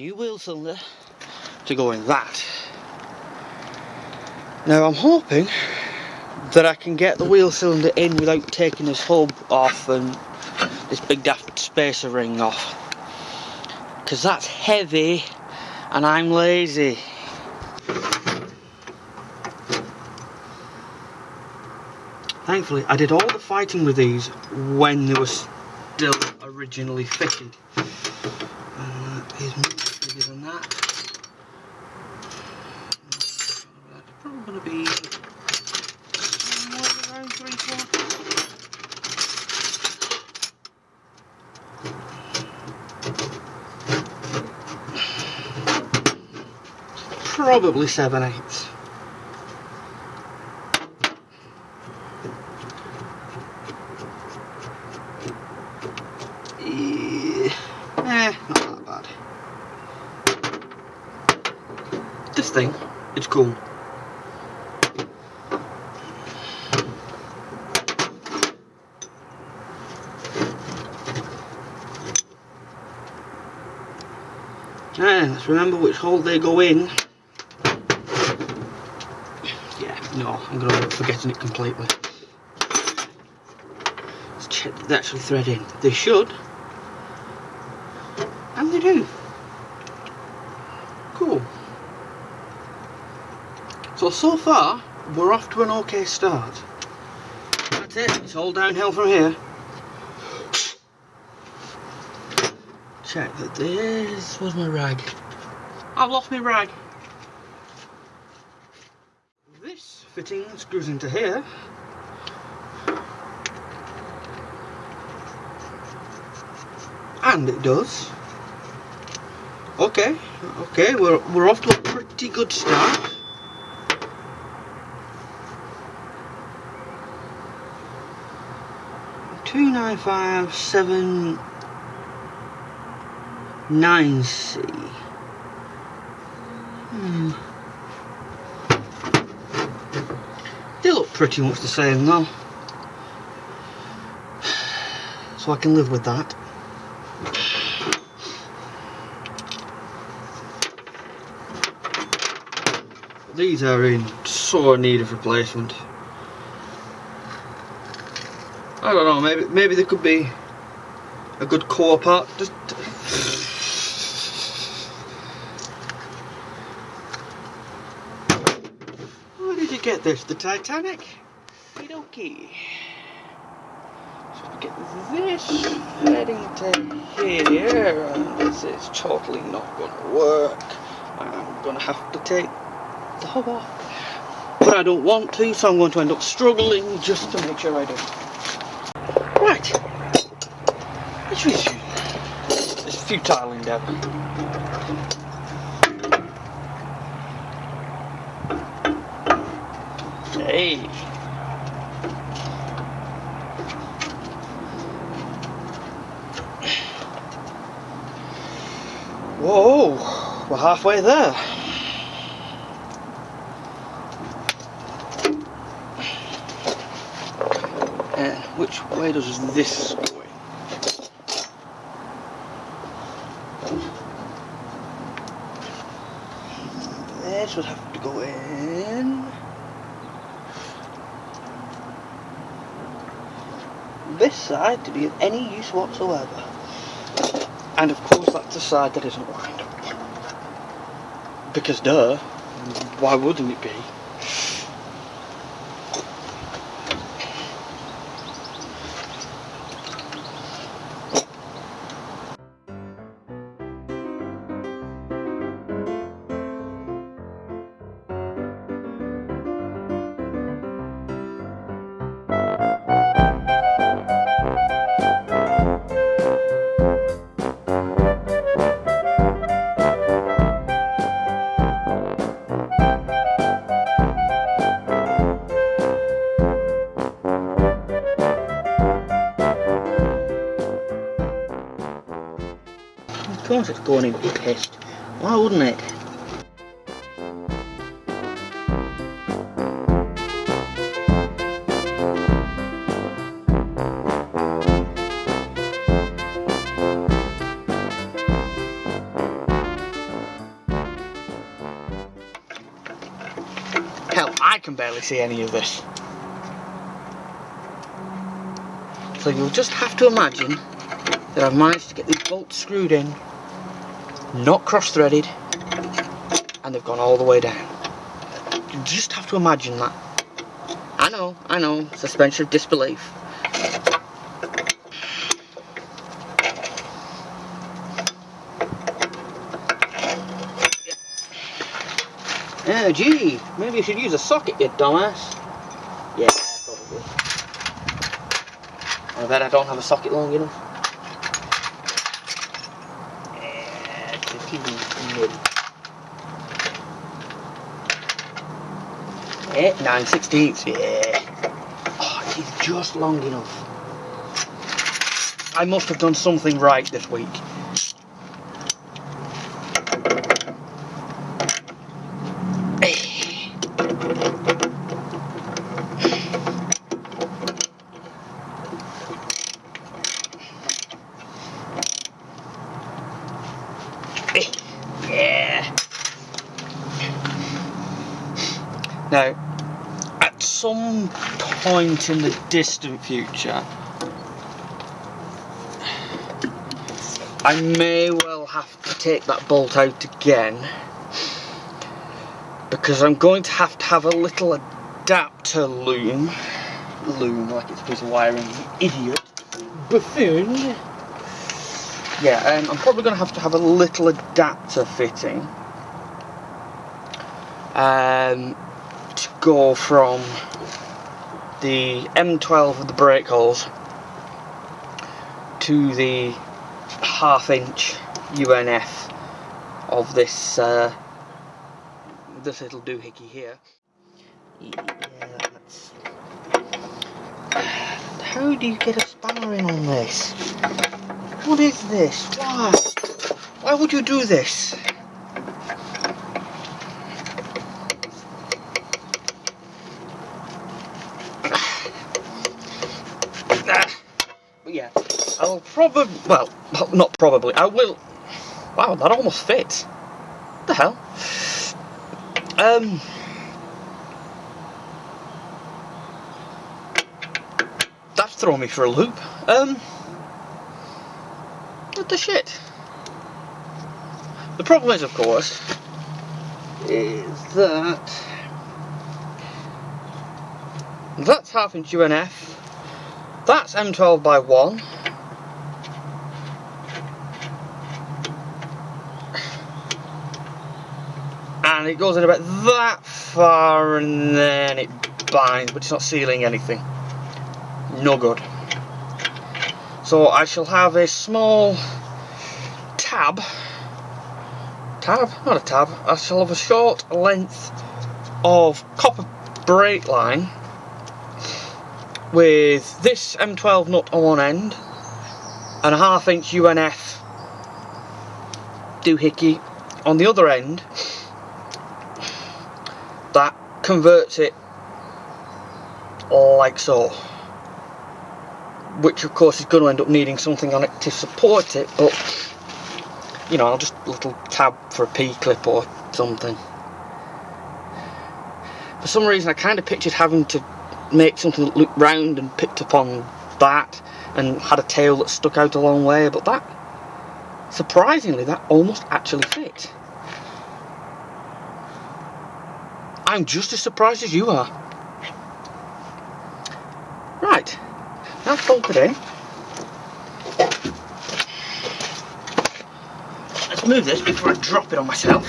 new wheel cylinder to go in that. Now I'm hoping that I can get the wheel cylinder in without taking this hub off and this big daft spacer ring off. Because that's heavy and I'm lazy. Thankfully, I did all the fighting with these when they were still originally fitted. Uh, is much bigger than that. That's probably going to be around three quarters. Probably seven eighths. Eh, not that bad. This thing, it's cool. And let's remember which hole they go in. Yeah, no, I'm going to end up forgetting it completely. Let's check that they actually thread in. They should. And they do. Cool. So, so far, we're off to an okay start. That's it, it's all downhill from here. Check that this was my rag. I've lost my rag. This fitting screws into here. And it does. Okay, okay, we're, we're off to a pretty good start. Two nine five seven nine C. Hmm. They look pretty much the same though. So I can live with that. These are in sore need of replacement. I don't know, maybe maybe there could be a good core part. Just Get this? The Titanic? Okay. So we get this heading to here, this is totally not going to work. I'm going to have to take the hub off. But I don't want to, so I'm going to end up struggling just to make sure I do. Right. Let's resume this futile endeavour. Hey. Whoa, we're halfway there. And which way does this go in? This would have to go in. This side to be of any use whatsoever. And of course that's the side that isn't up. Because duh, why wouldn't it be? going in be pissed. Why wouldn't it? Hell, I can barely see any of this. So you'll just have to imagine that I've managed to get these bolts screwed in not cross-threaded, and they've gone all the way down. You just have to imagine that. I know, I know, suspension of disbelief. Oh gee, maybe you should use a socket, you dumbass. Yeah, probably. I bet I don't have a socket long enough. It's a teeny Yeah, 9 sixteenths, yeah. Oh, it is just long enough. I must have done something right this week. Yeah. Now, at some point in the distant future, I may well have to take that bolt out again because I'm going to have to have a little adapter loom loom like it's a piece of wiring idiot buffoon. Yeah um, I'm probably going to have to have a little adapter fitting um, to go from the M12 with the brake holes to the half inch UNF of this uh, this little doohickey here. Yeah. How do you get a spanner in on this? What is this? Why? Why would you do this? But yeah, I'll probably, well, not probably, I will, wow, that almost fits. What the hell? Um, that's thrown me for a loop. Um, what the shit? The problem is, of course, is that that's half inch UNF, that's M12 by 1, and it goes in about that far and then it binds, but it's not sealing anything. No good. So I shall have a small tab, tab, not a tab, I shall have a short length of copper brake line with this M12 nut on one end and a half inch UNF doohickey on the other end that converts it like so which of course is going to end up needing something on it to support it but you know I'll just a little tab for a P-clip or something. For some reason I kind of pictured having to make something that looked round and picked up on that and had a tail that stuck out a long way but that surprisingly that almost actually fit I'm just as surprised as you are. Right, that's bolted in. Let's move this before I drop it on myself.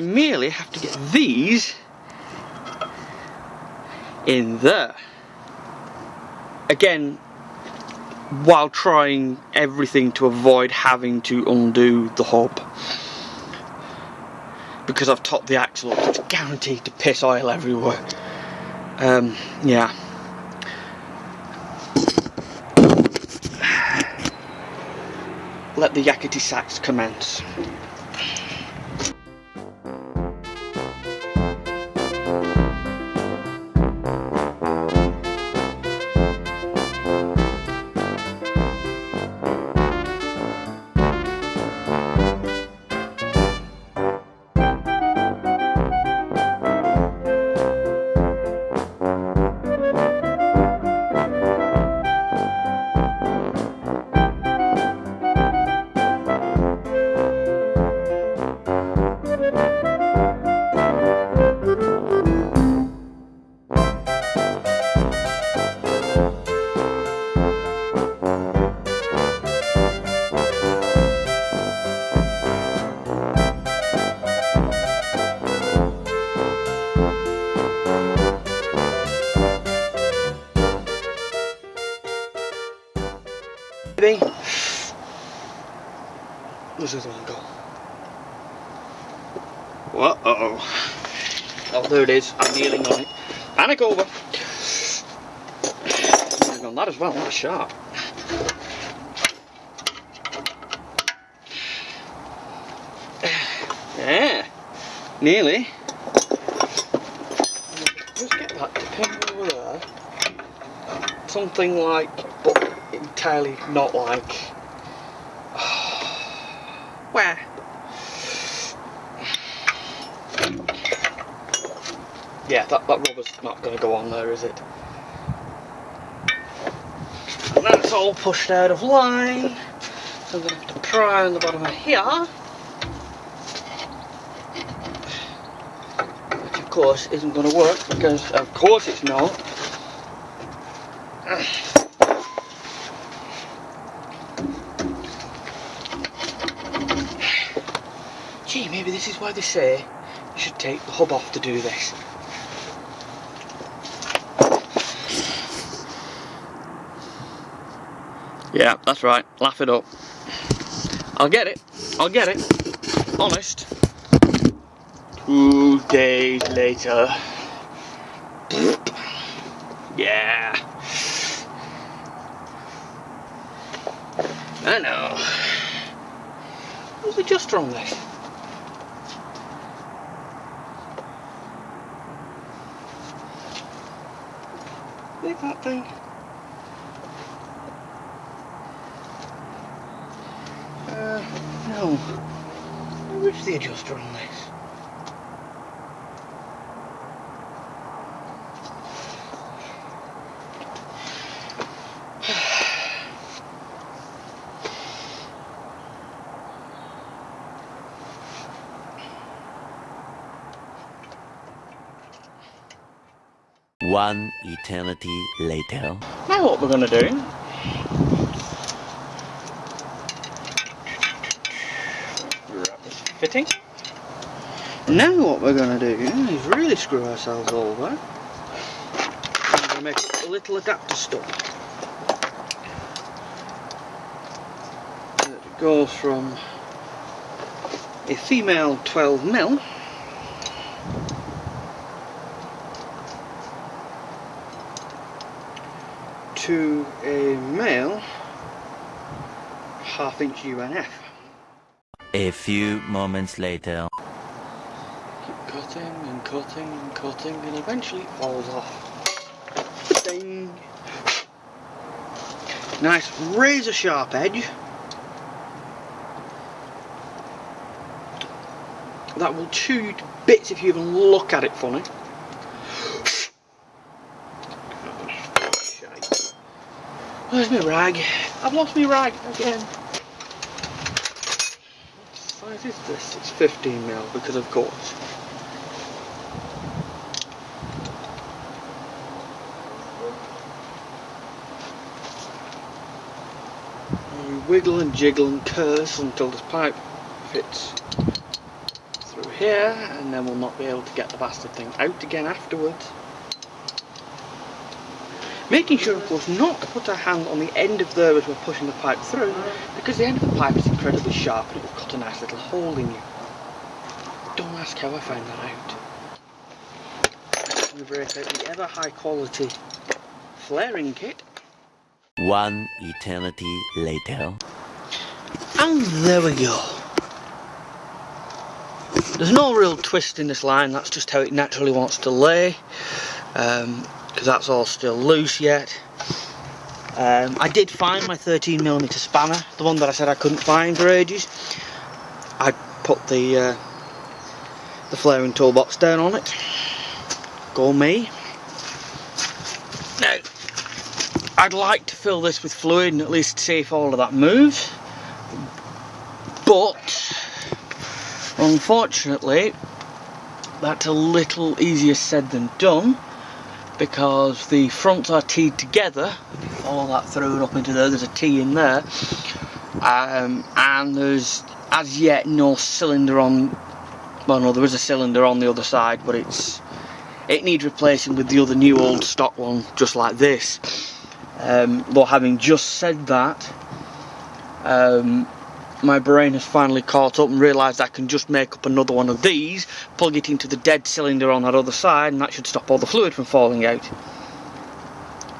I merely have to get these in there. Again, while trying everything to avoid having to undo the hub. Because I've topped the axle up, it's guaranteed to piss oil everywhere. Um, yeah. Let the Yakety Sax commence. There it is. I'm kneeling on it. Panic over. On that as well. What a sharp. Yeah. Nearly. Just get that to pin over there. Something like, but entirely not like. Where? Yeah, that, that rubber's not going to go on there, is it? And that's all pushed out of line. So I'm going to have to pry on the bottom of here. Which of course isn't going to work because of course it's not. Gee, maybe this is why they say you should take the hub off to do this. Yeah, that's right. Laugh it up. I'll get it. I'll get it. Honest. Two days later. Yeah. I know. What's the adjuster on this? Look at that thing. No. Where's the adjuster on this? One eternity later. Now what we're going to do wrap this fitting. Now what we're going to do is really screw ourselves over. I'm going to make a little adapter stop. That goes from a female 12 mil to a male half inch UNF. A few moments later. Keep cutting and cutting and cutting and eventually it falls off. Ding! Nice razor sharp edge. That will chew you to bits if you even look at it funny. Where's my rag? I've lost my rag again. Size is this? It's 15 mil because of course. And we wiggle and jiggle and curse until this pipe fits through here and then we'll not be able to get the bastard thing out again afterwards. Making sure of course not to put our hand on the end of there as we're pushing the pipe through because the end of the pipe is incredibly sharp and it will cut a nice little hole in you. Don't ask how I found that out. We break out the ever high quality flaring kit One eternity later. and there we go. There's no real twist in this line, that's just how it naturally wants to lay. Um, because that's all still loose yet. Um, I did find my 13mm spanner, the one that I said I couldn't find for ages. I put the uh, the flaring toolbox down on it. Go me. Now, I'd like to fill this with fluid and at least see if all of that moves. But, unfortunately, that's a little easier said than done because the fronts are teed together. all that thrown up into there, there's a T in there. Um, and there's as yet no cylinder on, well no there is a cylinder on the other side but it's it needs replacing with the other new old stock one just like this. Um, but having just said that, um, my brain has finally caught up and realised I can just make up another one of these, plug it into the dead cylinder on that other side, and that should stop all the fluid from falling out.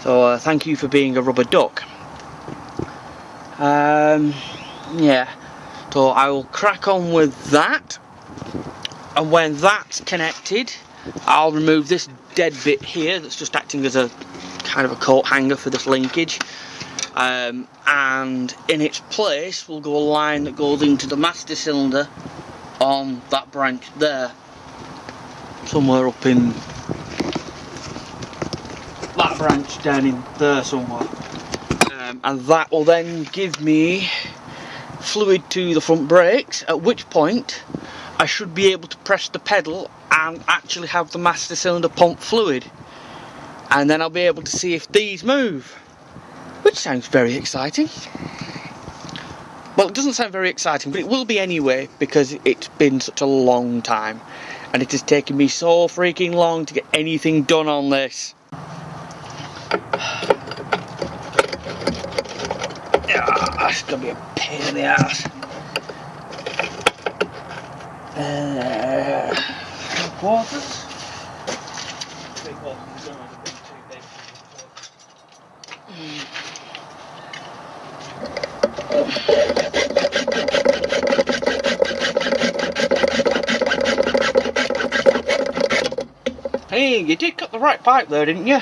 So uh, thank you for being a rubber duck. Um, yeah, so I will crack on with that, and when that's connected, I'll remove this dead bit here that's just acting as a kind of a coat hanger for this linkage um, and in its place will go a line that goes into the master cylinder on that branch there somewhere up in that branch down in there somewhere. Um, and that will then give me fluid to the front brakes at which point I should be able to press the pedal and actually have the master cylinder pump fluid. And then I'll be able to see if these move which sounds very exciting. Well, it doesn't sound very exciting, but it will be anyway because it's been such a long time and it has taken me so freaking long to get anything done on this. Yeah, that's gonna be a pain in the ass. Uh, quarters. Three quarters. don't want to be too big. Hey, you did cut the right pipe there, didn't you?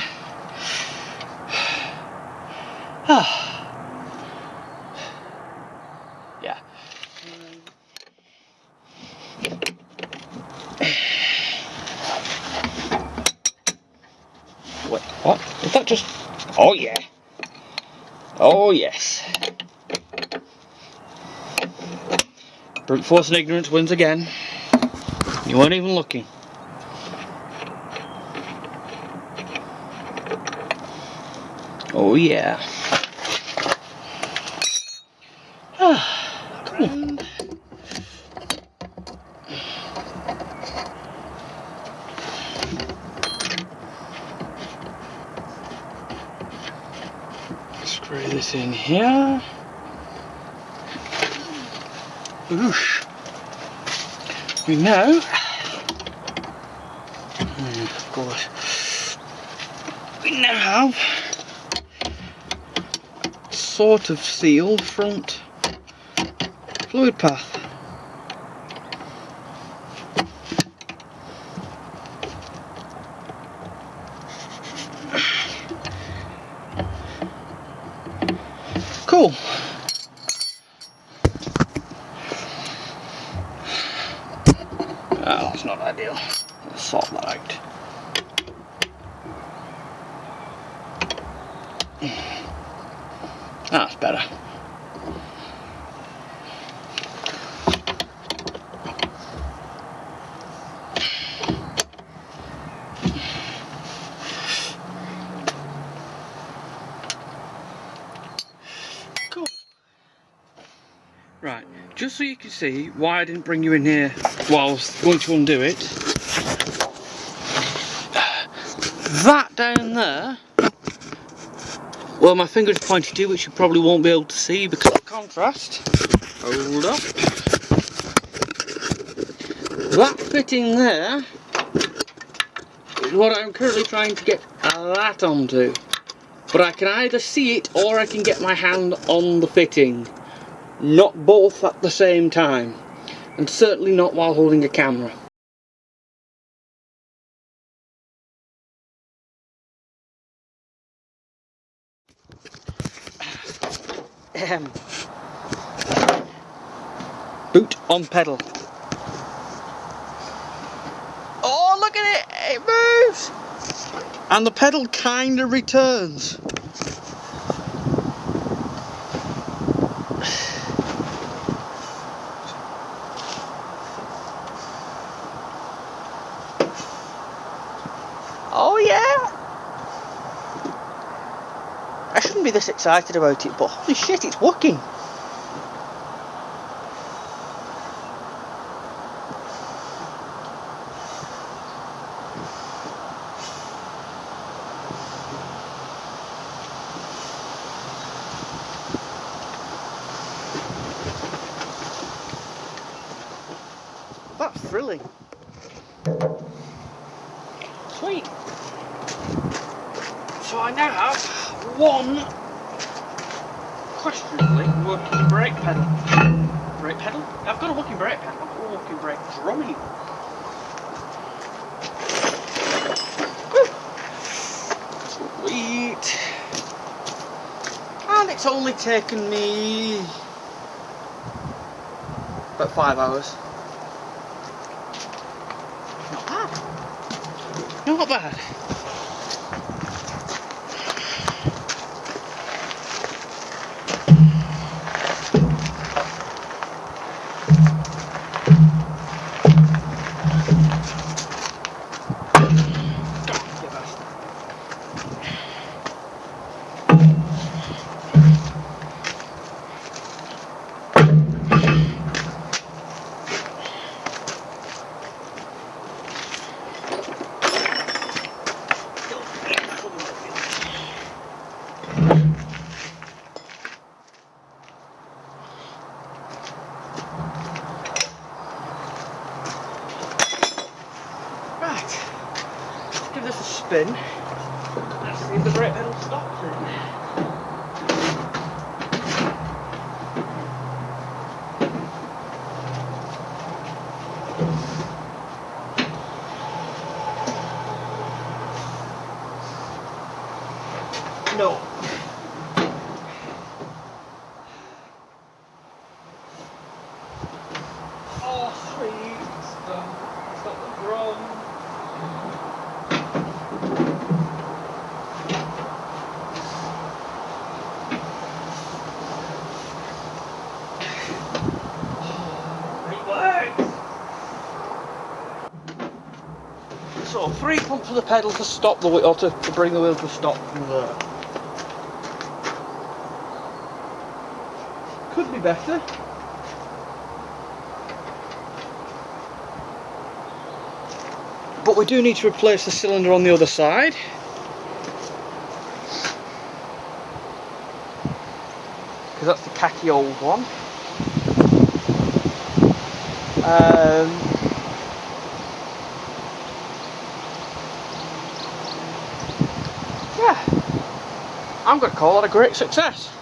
yeah. Wait, what? Is that just... Oh yeah. Oh yes. Brute force and ignorance wins again. You weren't even looking. Oh yeah. Ah, cool. Screw this in here. Oosh. We know. Hmm, of course. We now have sort of sealed front fluid path. Cool. Ideal. Let's that out. That's better. Cool. Right, just so you can see why I didn't bring you in here whilst going to undo it. That down there well, my finger's pointed to, which you probably won't be able to see because of contrast. Hold up. That fitting there is what I'm currently trying to get that onto. But I can either see it or I can get my hand on the fitting. Not both at the same time. And certainly not while holding a camera. Boot on pedal. Oh, look at it! It moves! And the pedal kind of returns. Oh yeah! I shouldn't be this excited about it, but holy shit, it's working! That's thrilling. Sweet. So I now have one questionably working brake pedal. Brake pedal? I've got a working brake pedal, I've got a working brake drum even. Woo. Sweet. And it's only taken me about five hours. Not bad. Not bad. Let's see if the brake pedal stops it. No. Oh, sweet. Stop, stop the drum. It works. So three pumps of the pedal to stop the wheel, or to, to bring the wheel to stop from there. Could be better. But we do need to replace the cylinder on the other side. Because that's the khaki old one. Um, I'm going to call that a great success.